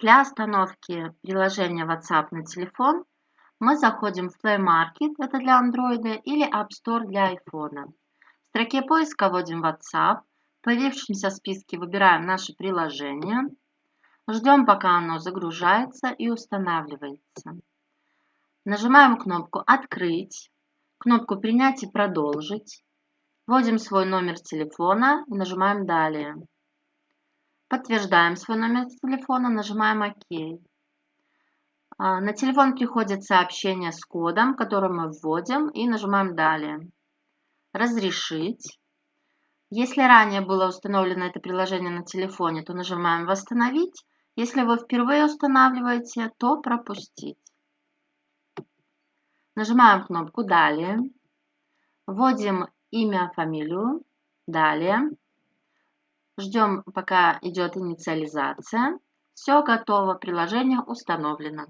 Для установки приложения WhatsApp на телефон мы заходим в Play Market, это для Android, или App Store для iPhone. В строке поиска вводим WhatsApp, в появившемся списке выбираем наше приложение, ждем пока оно загружается и устанавливается. Нажимаем кнопку «Открыть», кнопку «Принять и продолжить», вводим свой номер телефона и нажимаем «Далее». Подтверждаем свой номер телефона, нажимаем ОК. А, на телефон приходит сообщение с кодом, который мы вводим и нажимаем «Далее». «Разрешить». Если ранее было установлено это приложение на телефоне, то нажимаем «Восстановить». Если вы впервые устанавливаете, то «Пропустить». Нажимаем кнопку «Далее». Вводим имя, фамилию. Далее. Ждем, пока идет инициализация. Все готово, приложение установлено.